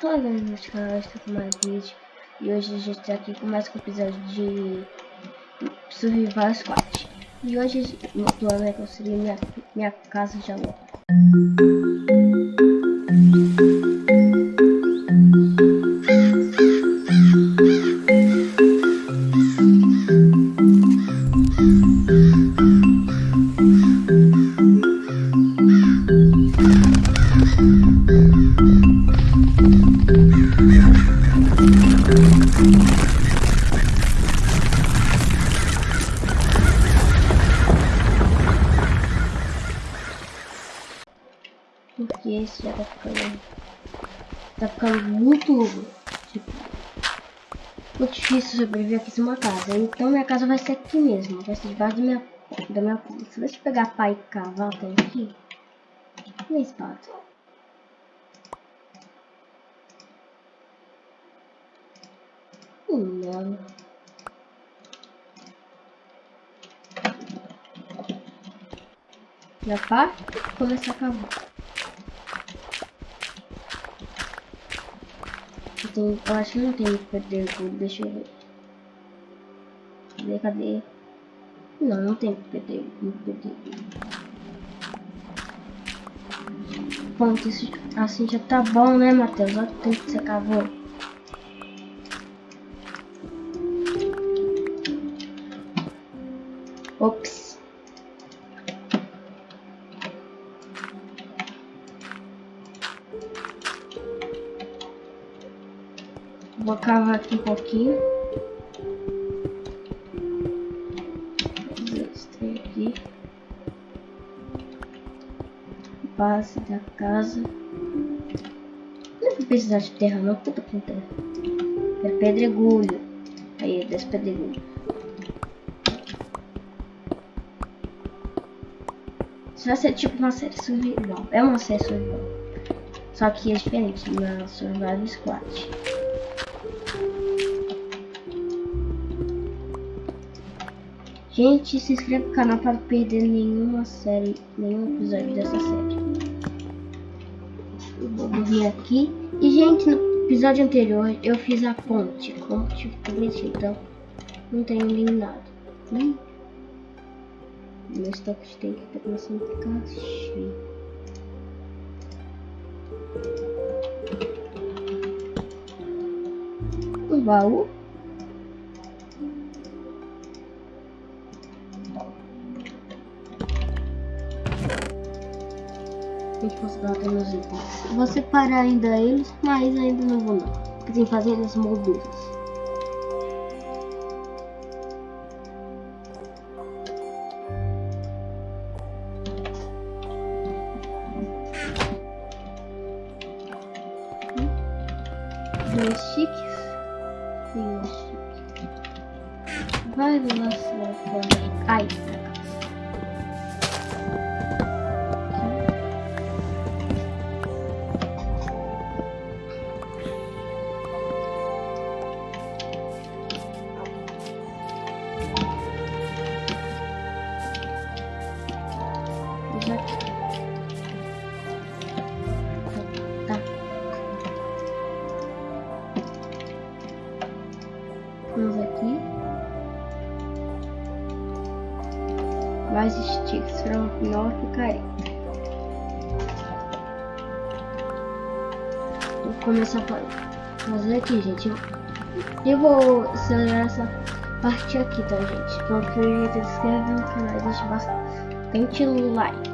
Fala galera do canal, estou com mais vídeo E hoje a gente está aqui com mais um episódio de Survival Squad E hoje o plano é construir minha, minha casa de aluno Porque esse já tá ficando. Tá ficando muito. Tipo. Muito difícil sobreviver aqui em uma casa. Então minha casa vai ser aqui mesmo. Vai ser debaixo da minha, da minha Se você pegar pai e cavalo até aqui. Minha espada. Não. Já pá, começar a cavar. Eu, eu acho que não tem que perder tudo, deixa eu ver. Cadê, cadê? Não, não tem que perder, não perder Ponto, isso, assim já tá bom, né, Matheus? Olha o tempo que você cavou. Ops. Vou cavar aqui um pouquinho. Aqui. Base da casa. Não vou precisar de terra não, puta com terra. É pedregulho. Aí, é desse pedregulho. Isso vai ser tipo uma série survival. É uma série survival. Só que é diferente na Survival Squad. Gente, se inscreve no canal para não perder nenhuma série, nenhum episódio dessa série. Eu vou vir aqui. E, gente, no episódio anterior eu fiz a ponte. A ponte então não tenho eliminado. Hum. Meu estoque tem que estar começando a ficar cheio. Um baú. Gente considerar até meus itens. Vou separar ainda eles, mas ainda não vou não. Porque tem fazendas molduras. Dois chiques. E um chique. Vai lançar fora. Ai, Vamos aqui. Mais sticks para uma picareta. Vou começar a fazer aqui, gente. Eu vou acelerar essa parte aqui, tá, gente? Então, se inscreve no canal e deixa bastante like.